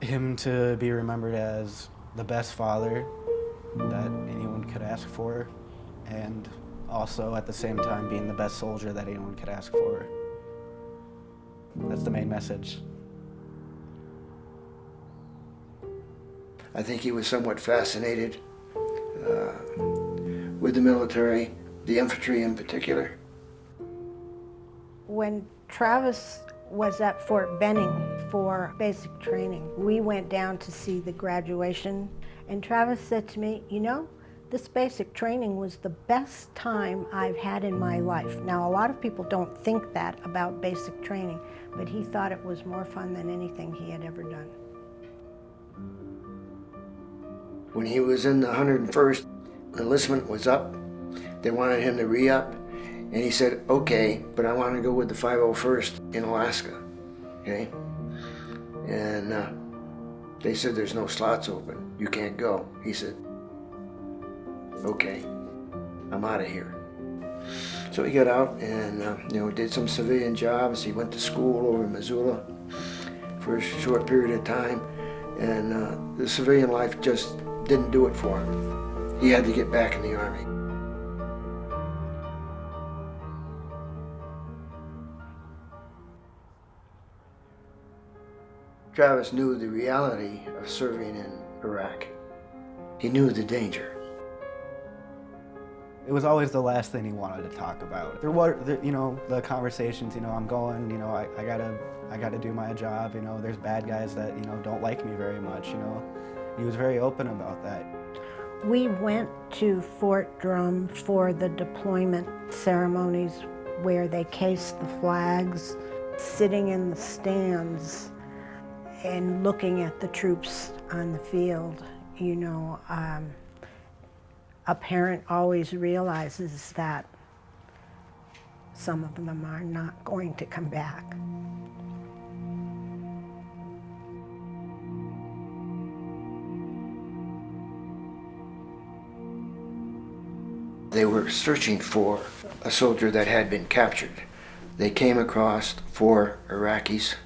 him to be remembered as the best father that anyone could ask for, and also at the same time being the best soldier that anyone could ask for. That's the main message. I think he was somewhat fascinated uh, with the military, the infantry in particular. When Travis was at Fort Benning for basic training, we went down to see the graduation, and Travis said to me, you know, this basic training was the best time I've had in my life. Now, a lot of people don't think that about basic training, but he thought it was more fun than anything he had ever done. When he was in the 101st, enlistment was up. They wanted him to re-up, and he said, okay, but I want to go with the 501st in Alaska, okay? And uh, they said, there's no slots open. You can't go. He said, okay, I'm out of here. So he got out and, uh, you know, did some civilian jobs. He went to school over in Missoula for a short period of time. And uh, the civilian life just didn't do it for him. He had to get back in the Army. Travis knew the reality of serving in Iraq. He knew the danger. It was always the last thing he wanted to talk about. There were, you know, the conversations, you know, I'm going, you know, I, I gotta, I gotta do my job, you know, there's bad guys that, you know, don't like me very much, you know. He was very open about that. We went to Fort Drum for the deployment ceremonies where they cased the flags, sitting in the stands and looking at the troops on the field, you know, um, a parent always realizes that some of them are not going to come back. They were searching for a soldier that had been captured. They came across four Iraqis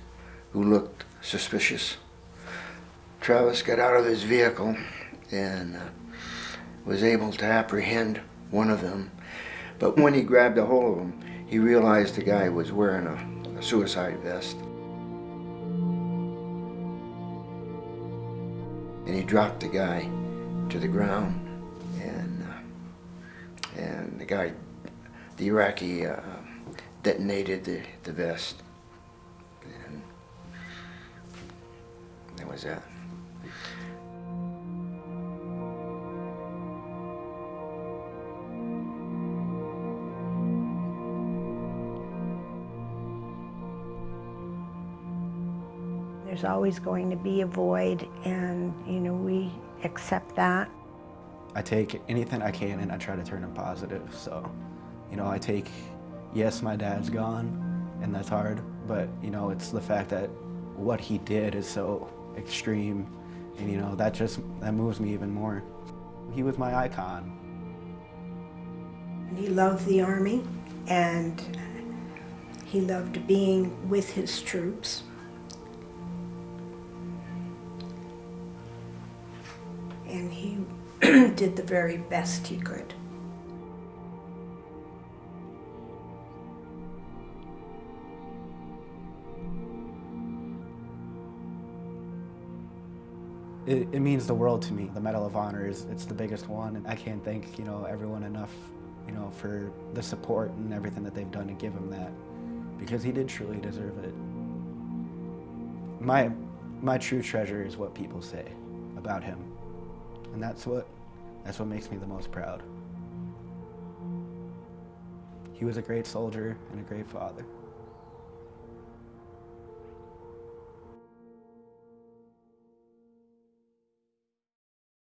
who looked suspicious. Travis got out of his vehicle and uh, was able to apprehend one of them. But when he grabbed a hold of him, he realized the guy was wearing a, a suicide vest. And he dropped the guy to the ground and uh, and the guy, the Iraqi, uh, detonated the, the vest. That that. There's always going to be a void and, you know, we accept that. I take anything I can and I try to turn it positive. So, you know, I take, yes, my dad's gone and that's hard, but, you know, it's the fact that what he did is so extreme and, you know, that just, that moves me even more. He was my icon. He loved the Army and he loved being with his troops. And he did the very best he could. It, it, means the world to me. The Medal of Honor is it's the biggest one, and I can't thank you know everyone enough, you know, for the support and everything that they've done to give him that, because he did truly deserve it. My my true treasure is what people say about him, and that's what that's what makes me the most proud. He was a great soldier and a great father.